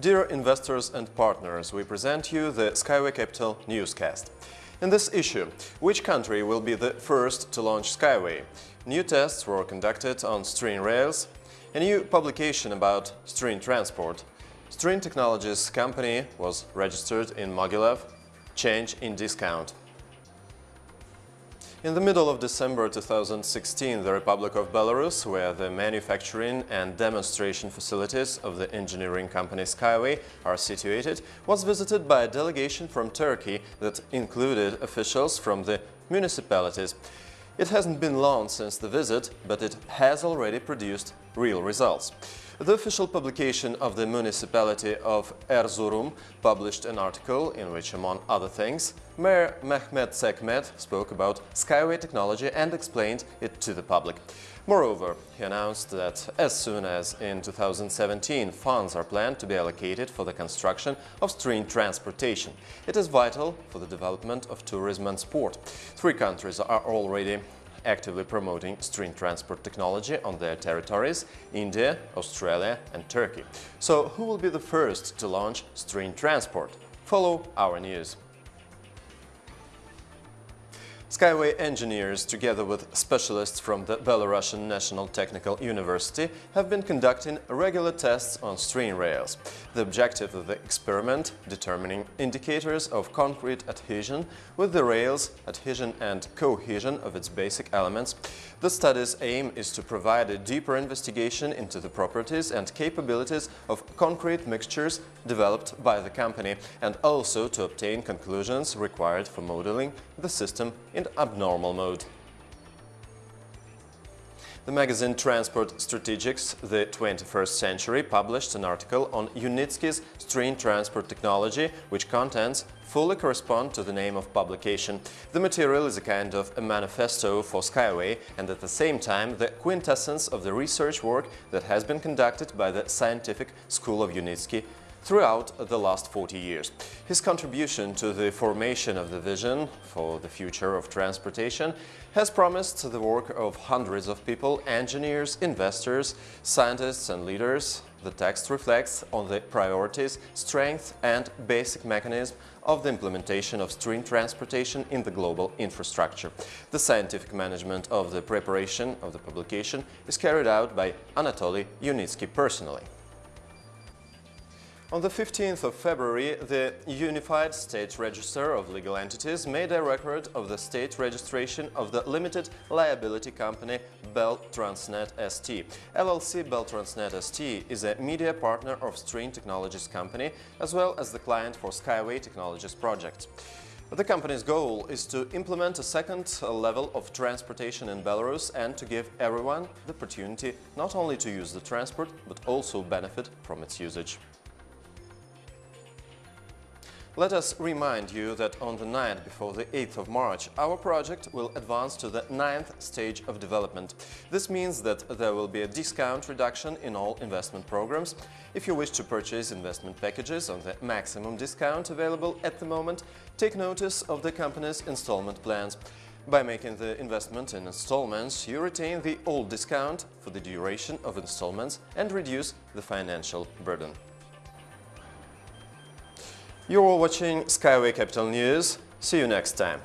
Dear investors and partners, we present you the Skyway Capital newscast. In this issue, which country will be the first to launch Skyway? New tests were conducted on String Rails, a new publication about String Transport, String Technologies company was registered in Mogilev, change in discount. In the middle of December 2016, the Republic of Belarus, where the manufacturing and demonstration facilities of the engineering company Skyway are situated, was visited by a delegation from Turkey that included officials from the municipalities. It hasn't been long since the visit, but it has already produced real results. The official publication of the municipality of Erzurum published an article in which, among other things, Mayor Mehmet Sekmen spoke about Skyway technology and explained it to the public. Moreover, he announced that as soon as in 2017 funds are planned to be allocated for the construction of String transportation. It is vital for the development of tourism and sport. Three countries are already actively promoting String transport technology on their territories – India, Australia and Turkey. So who will be the first to launch String transport? Follow our news. Skyway engineers, together with specialists from the Belarusian National Technical University, have been conducting regular tests on string rails. The objective of the experiment, determining indicators of concrete adhesion with the rails, adhesion and cohesion of its basic elements. The study's aim is to provide a deeper investigation into the properties and capabilities of concrete mixtures developed by the company and also to obtain conclusions required for modeling the system in abnormal mode. The magazine Transport Strategics, the 21st Century, published an article on Unitsky's string transport technology, which contents fully correspond to the name of publication. The material is a kind of a manifesto for Skyway and at the same time the quintessence of the research work that has been conducted by the Scientific School of Unitsky throughout the last 40 years. His contribution to the formation of the vision for the future of transportation has promised the work of hundreds of people, engineers, investors, scientists and leaders. The text reflects on the priorities, strength and basic mechanism of the implementation of string transportation in the global infrastructure. The scientific management of the preparation of the publication is carried out by Anatoly Unitsky personally. On the 15th of February, the Unified State Register of Legal Entities made a record of the state registration of the limited liability company Bell Transnet ST. LLC Bell Transnet ST is a media partner of String Technologies company as well as the client for Skyway Technologies project. The company's goal is to implement a second level of transportation in Belarus and to give everyone the opportunity not only to use the transport but also benefit from its usage. Let us remind you that on the night before the 8th of March, our project will advance to the ninth stage of development. This means that there will be a discount reduction in all investment programs. If you wish to purchase investment packages on the maximum discount available at the moment, take notice of the company's installment plans. By making the investment in installments, you retain the old discount for the duration of installments and reduce the financial burden. You're watching Skyway Capital News. See you next time.